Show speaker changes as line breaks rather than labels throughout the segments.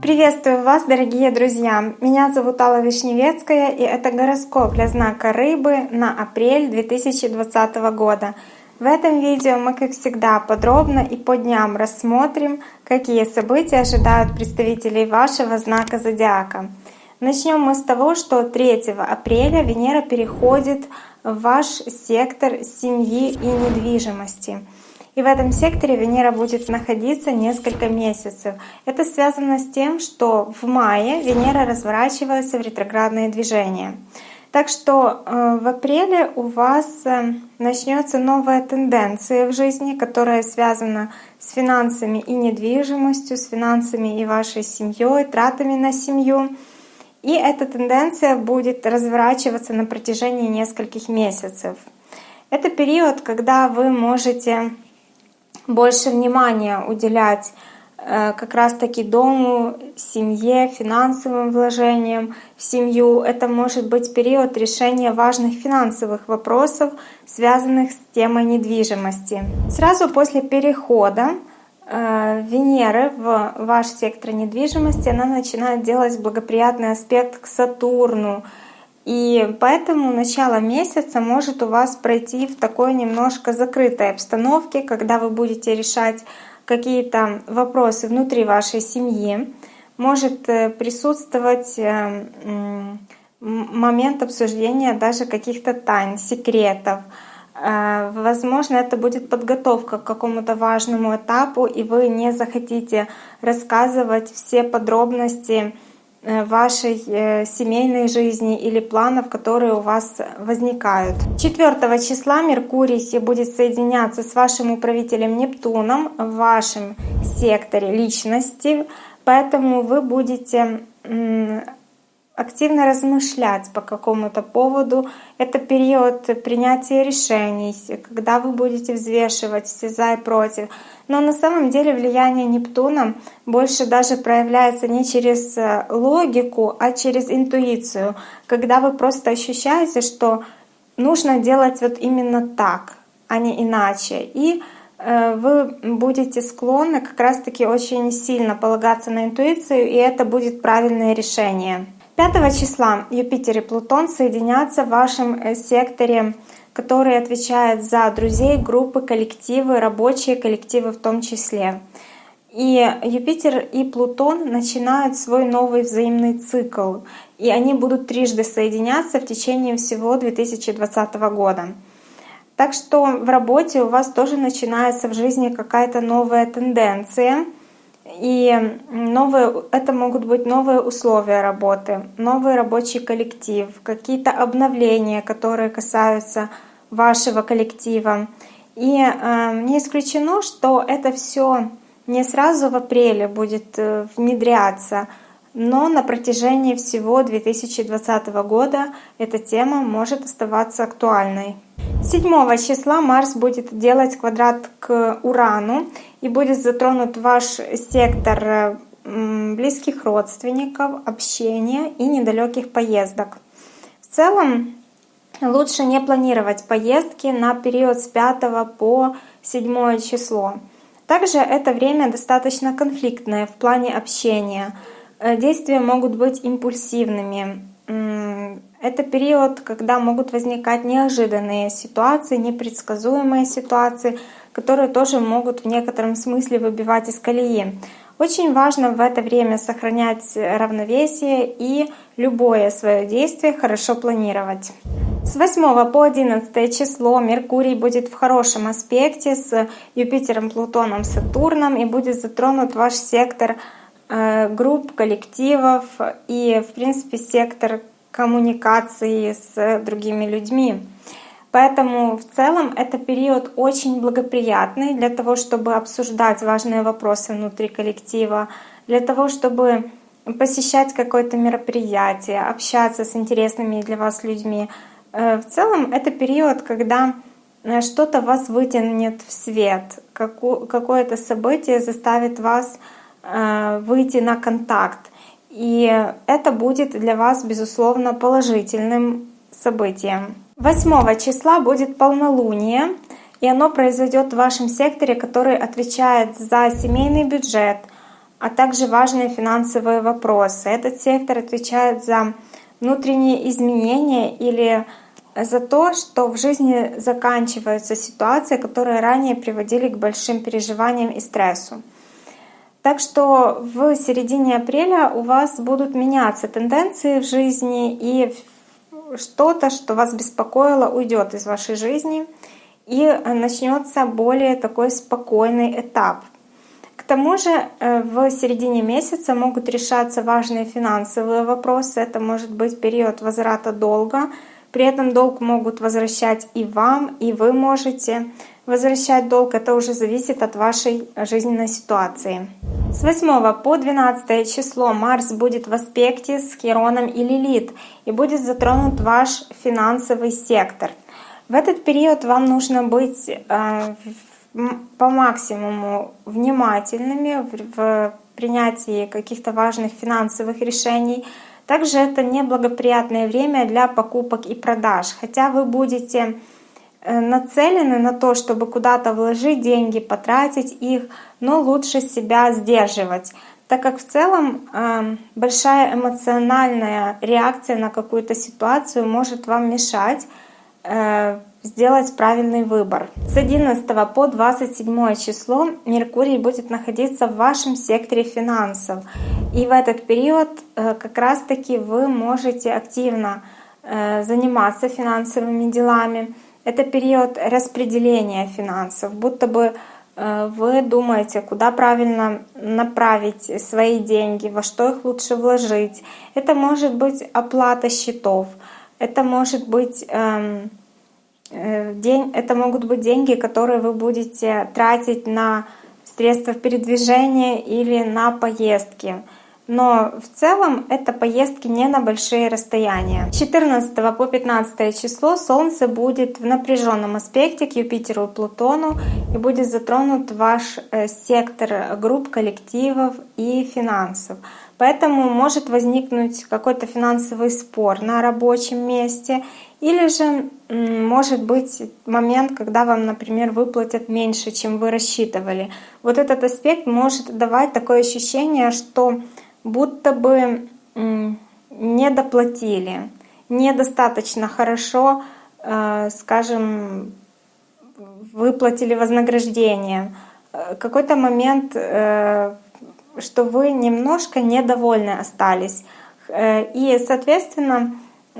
Приветствую вас, дорогие друзья! Меня зовут Алла Вишневецкая, и это гороскоп для знака Рыбы на апрель 2020 года. В этом видео мы, как всегда, подробно и по дням рассмотрим, какие события ожидают представителей вашего знака Зодиака. Начнем мы с того, что 3 апреля Венера переходит в ваш сектор семьи и недвижимости — и в этом секторе Венера будет находиться несколько месяцев. Это связано с тем, что в мае Венера разворачивается в ретроградные движения. Так что э, в апреле у вас э, начнется новая тенденция в жизни, которая связана с финансами и недвижимостью, с финансами и вашей семьей, тратами на семью. И эта тенденция будет разворачиваться на протяжении нескольких месяцев. Это период, когда вы можете больше внимания уделять э, как раз-таки дому, семье, финансовым вложениям в семью. Это может быть период решения важных финансовых вопросов, связанных с темой недвижимости. Сразу после перехода э, Венеры в ваш сектор недвижимости она начинает делать благоприятный аспект к Сатурну, и поэтому начало месяца может у вас пройти в такой немножко закрытой обстановке, когда вы будете решать какие-то вопросы внутри вашей семьи. Может э, присутствовать э, момент обсуждения даже каких-то тайн, секретов. Э, возможно, это будет подготовка к какому-то важному этапу, и вы не захотите рассказывать все подробности вашей э, семейной жизни или планов, которые у вас возникают. 4 числа Меркурий будет соединяться с вашим управителем Нептуном в вашем секторе личности, поэтому вы будете активно размышлять по какому-то поводу. Это период принятия решений, когда вы будете взвешивать все за и против. Но на самом деле влияние Нептуна больше даже проявляется не через э, логику, а через интуицию, когда вы просто ощущаете, что нужно делать вот именно так, а не иначе. И э, вы будете склонны как раз-таки очень сильно полагаться на интуицию, и это будет правильное решение. 5 числа Юпитер и Плутон соединятся в вашем э, секторе, который отвечает за друзей, группы, коллективы, рабочие коллективы в том числе. И Юпитер и Плутон начинают свой новый взаимный цикл, и они будут трижды соединяться в течение всего 2020 года. Так что в работе у вас тоже начинается в жизни какая-то новая тенденция — и новые, это могут быть новые условия работы, новый рабочий коллектив, какие-то обновления, которые касаются вашего коллектива. И э, не исключено, что это все не сразу в апреле будет э, внедряться, но на протяжении всего 2020 года эта тема может оставаться актуальной. 7 числа Марс будет делать квадрат к Урану и будет затронут ваш сектор близких родственников, общения и недалеких поездок. В целом лучше не планировать поездки на период с 5 по 7 число. Также это время достаточно конфликтное в плане общения. Э, действия могут быть импульсивными. Это период, когда могут возникать неожиданные ситуации, непредсказуемые ситуации, которые тоже могут в некотором смысле выбивать из колеи. Очень важно в это время сохранять равновесие и любое свое действие хорошо планировать. С 8 по 11 число Меркурий будет в хорошем аспекте с Юпитером, Плутоном, Сатурном и будет затронут ваш сектор э, групп, коллективов и, в принципе, сектор коммуникации с другими людьми. Поэтому в целом это период очень благоприятный для того, чтобы обсуждать важные вопросы внутри коллектива, для того, чтобы посещать какое-то мероприятие, общаться с интересными для вас людьми. Э, в целом это период, когда э, что-то вас вытянет в свет, какое-то событие заставит вас э, выйти на контакт. И это будет для вас, безусловно, положительным событием. 8 числа будет полнолуние, и оно произойдет в вашем секторе, который отвечает за семейный бюджет, а также важные финансовые вопросы. Этот сектор отвечает за внутренние изменения или за то, что в жизни заканчиваются ситуации, которые ранее приводили к большим переживаниям и стрессу. Так что в середине апреля у вас будут меняться тенденции в жизни, и что-то, что вас беспокоило, уйдет из вашей жизни, и начнется более такой спокойный этап. К тому же э, в середине месяца могут решаться важные финансовые вопросы. Это может быть период возврата долга, при этом долг могут возвращать и вам, и вы можете возвращать долг. Это уже зависит от вашей жизненной ситуации. С 8 по 12 число Марс будет в аспекте с Хероном и Лилит и будет затронут ваш финансовый сектор. В этот период вам нужно быть э, по максимуму внимательными в принятии каких-то важных финансовых решений, также это неблагоприятное время для покупок и продаж, хотя вы будете нацелены на то, чтобы куда-то вложить деньги, потратить их, но лучше себя сдерживать, так как в целом э, большая эмоциональная реакция на какую-то ситуацию может вам мешать э, сделать правильный выбор. С 11 по 27 число Меркурий будет находиться в вашем секторе финансов. И в этот период э, как раз-таки вы можете активно э, заниматься финансовыми делами. Это период распределения финансов, будто бы э, вы думаете, куда правильно направить свои деньги, во что их лучше вложить. Это может быть оплата счетов, это может быть эм, Э, день, это могут быть деньги, которые вы будете тратить на средства передвижения или на поездки. Но в целом это поездки не на большие расстояния. С 14 по 15 число Солнце будет в напряженном аспекте к Юпитеру и Плутону и будет затронут ваш э, сектор групп, коллективов и финансов. Поэтому может возникнуть какой-то финансовый спор на рабочем месте или же может быть момент, когда вам, например, выплатят меньше, чем вы рассчитывали. Вот этот аспект может давать такое ощущение, что будто бы не доплатили, недостаточно хорошо, э, скажем, выплатили вознаграждение. Э, какой-то момент, э, что вы немножко недовольны остались. И, соответственно,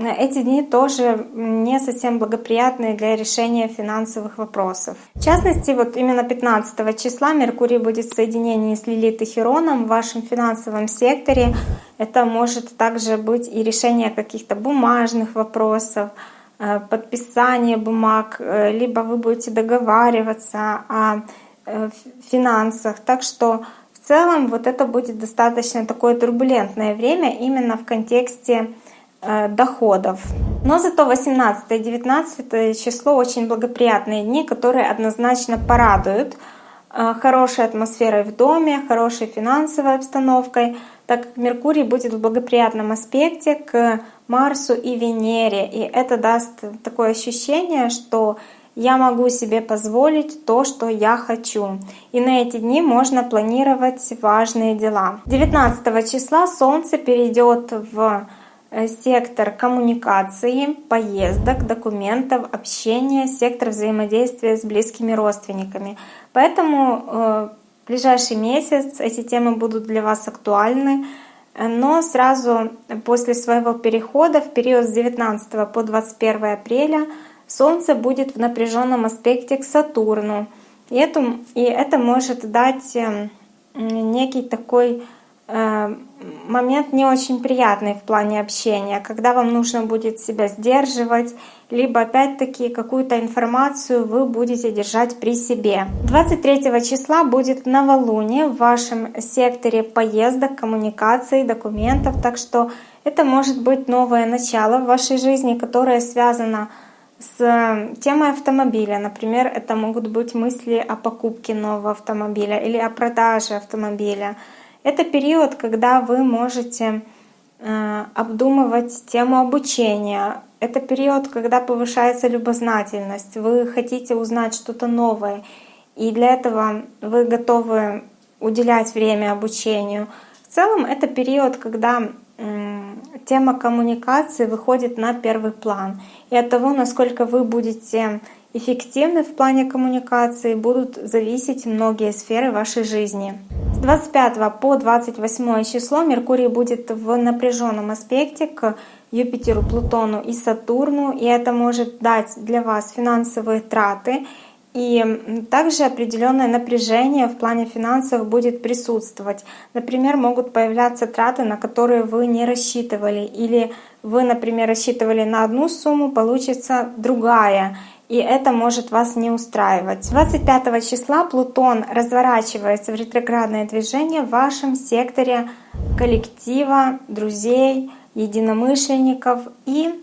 эти дни тоже не совсем благоприятные для решения финансовых вопросов. В частности, вот именно 15 числа Меркурий будет в соединении с Лилит и Хероном в вашем финансовом секторе. Это может также быть и решение каких-то бумажных вопросов, э, подписание бумаг, э, либо вы будете договариваться о э, финансах. Так что в целом вот это будет достаточно такое турбулентное время именно в контексте доходов. Но зато 18-19 число очень благоприятные дни, которые однозначно порадуют э, хорошей атмосферой в доме, хорошей финансовой обстановкой, так как Меркурий будет в благоприятном аспекте к Марсу и Венере. И это даст такое ощущение, что я могу себе позволить то, что я хочу. И на эти дни можно планировать важные дела. 19 числа Солнце перейдет в Э, сектор коммуникации, поездок, документов, общения, сектор взаимодействия с близкими родственниками. Поэтому э, в ближайший месяц эти темы будут для вас актуальны. Но сразу после своего перехода в период с 19 по 21 апреля Солнце будет в напряженном аспекте к Сатурну. И это, и это может дать э, некий такой Э, момент не очень приятный в плане общения, когда вам нужно будет себя сдерживать, либо опять-таки какую-то информацию вы будете держать при себе. 23 числа будет новолуние в вашем секторе поездок, коммуникаций, документов, так что это может быть новое начало в вашей жизни, которое связано с темой автомобиля. Например, это могут быть мысли о покупке нового автомобиля или о продаже автомобиля. Это период, когда вы можете э, обдумывать тему обучения. Это период, когда повышается любознательность, вы хотите узнать что-то новое, и для этого вы готовы уделять время обучению. В целом это период, когда тема коммуникации выходит на первый план. И от того, насколько вы будете эффективны в плане коммуникации, будут зависеть многие сферы вашей жизни. С 25 по 28 число Меркурий будет в напряженном аспекте к Юпитеру, Плутону и Сатурну, и это может дать для вас финансовые траты, и также определенное напряжение в плане финансов будет присутствовать. Например, могут появляться траты, на которые вы не рассчитывали, или вы, например, рассчитывали на одну сумму, получится другая и это может вас не устраивать. 25 числа Плутон разворачивается в ретроградное движение в вашем секторе коллектива, друзей, единомышленников. И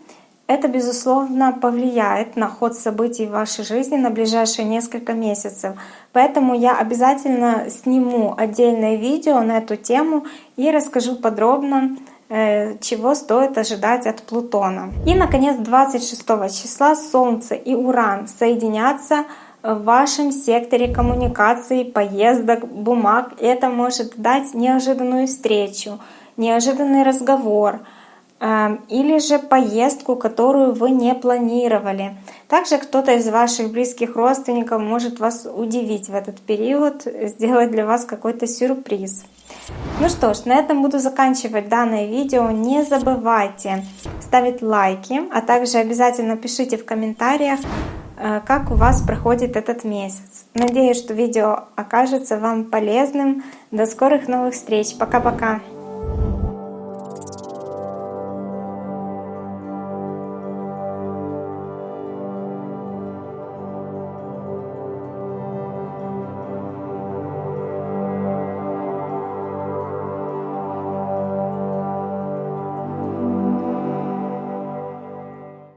это, безусловно, повлияет на ход событий в вашей жизни на ближайшие несколько месяцев. Поэтому я обязательно сниму отдельное видео на эту тему и расскажу подробно, чего стоит ожидать от Плутона. И, наконец, 26 числа Солнце и Уран соединятся в вашем секторе коммуникации, поездок, бумаг. Это может дать неожиданную встречу, неожиданный разговор э, или же поездку, которую вы не планировали. Также кто-то из ваших близких родственников может вас удивить в этот период, сделать для вас какой-то сюрприз. Ну что ж, на этом буду заканчивать данное видео. Не забывайте ставить лайки, а также обязательно пишите в комментариях, э, как у вас проходит этот месяц. Надеюсь, что видео окажется вам полезным. До скорых новых встреч. Пока-пока.